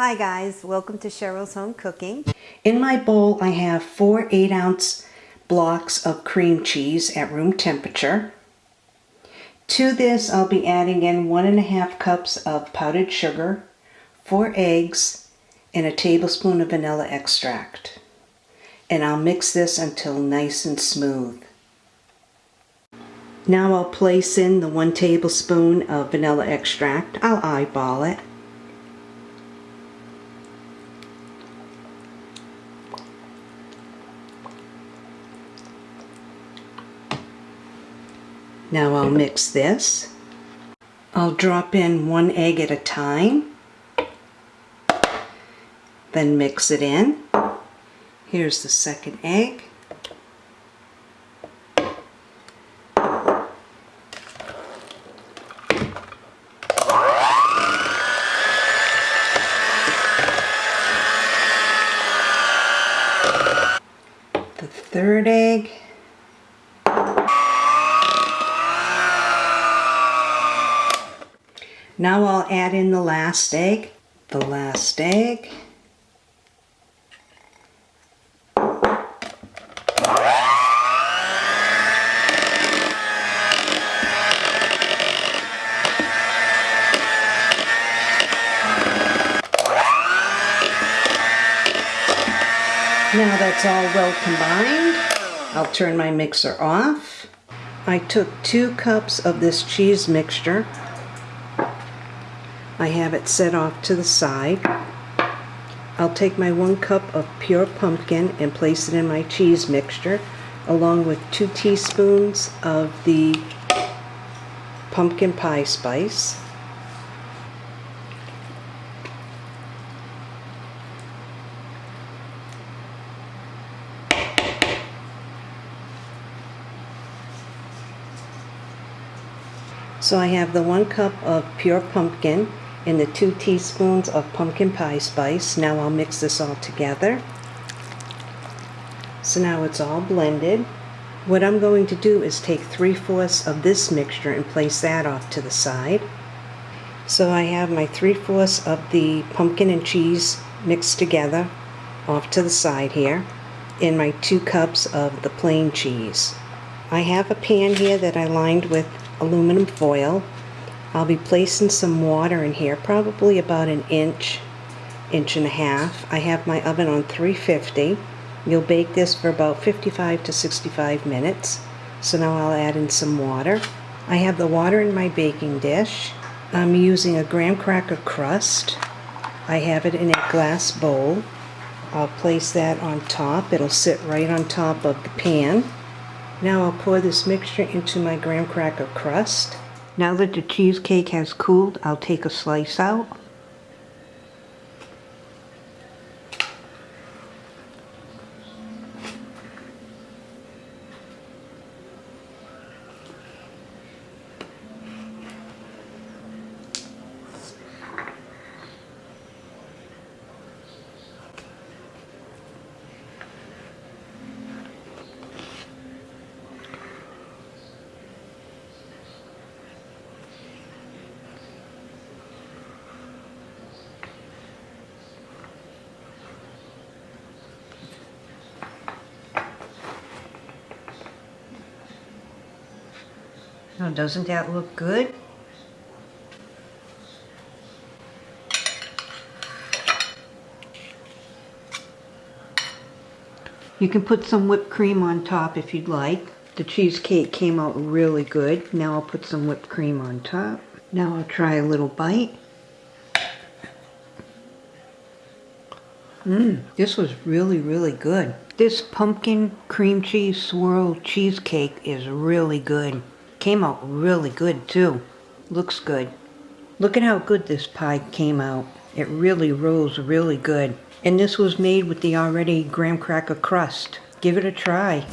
Hi guys, welcome to Cheryl's Home Cooking. In my bowl I have four 8 ounce blocks of cream cheese at room temperature. To this I'll be adding in one and a half cups of powdered sugar, four eggs, and a tablespoon of vanilla extract. And I'll mix this until nice and smooth. Now I'll place in the one tablespoon of vanilla extract. I'll eyeball it. Now I'll mix this. I'll drop in one egg at a time. Then mix it in. Here's the second egg. The third egg. Now I'll add in the last egg, the last egg. Now that's all well combined, I'll turn my mixer off. I took two cups of this cheese mixture I have it set off to the side. I'll take my one cup of pure pumpkin and place it in my cheese mixture along with two teaspoons of the pumpkin pie spice. So I have the one cup of pure pumpkin and the two teaspoons of pumpkin pie spice. Now I'll mix this all together. So now it's all blended. What I'm going to do is take 3 fourths of this mixture and place that off to the side. So I have my 3 fourths of the pumpkin and cheese mixed together off to the side here in my 2 cups of the plain cheese. I have a pan here that I lined with aluminum foil I'll be placing some water in here, probably about an inch, inch and a half. I have my oven on 350. You'll bake this for about 55 to 65 minutes. So now I'll add in some water. I have the water in my baking dish. I'm using a graham cracker crust. I have it in a glass bowl. I'll place that on top. It'll sit right on top of the pan. Now I'll pour this mixture into my graham cracker crust. Now that the cheesecake has cooled, I'll take a slice out. Now doesn't that look good? You can put some whipped cream on top if you'd like. The cheesecake came out really good. Now I'll put some whipped cream on top. Now I'll try a little bite. Mmm, this was really, really good. This pumpkin cream cheese swirl cheesecake is really good. Came out really good too. Looks good. Look at how good this pie came out. It really rose really good. And this was made with the already graham cracker crust. Give it a try.